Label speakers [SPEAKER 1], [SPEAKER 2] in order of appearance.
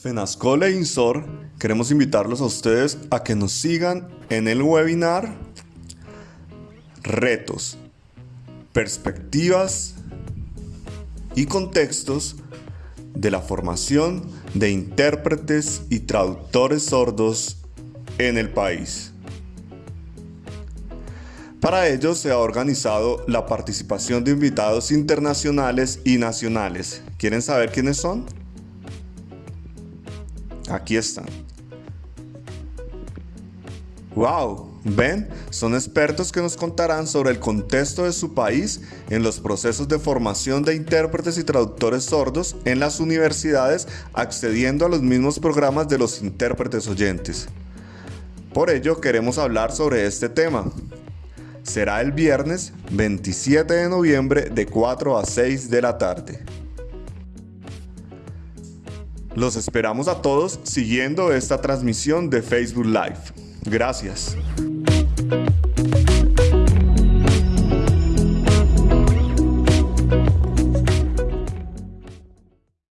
[SPEAKER 1] Fenascol e Insor queremos invitarlos a ustedes a que nos sigan en el webinar Retos, Perspectivas y Contextos de la formación de intérpretes y traductores sordos en el país. Para ello se ha organizado la participación de invitados internacionales y nacionales. ¿Quieren saber quiénes son? Aquí están. ¡Wow! ¿Ven? Son expertos que nos contarán sobre el contexto de su país en los procesos de formación de intérpretes y traductores sordos en las universidades accediendo a los mismos programas de los intérpretes oyentes. Por ello queremos hablar sobre este tema. Será el viernes 27 de noviembre de 4 a 6 de la tarde. Los esperamos a todos siguiendo esta transmisión de Facebook Live. Gracias.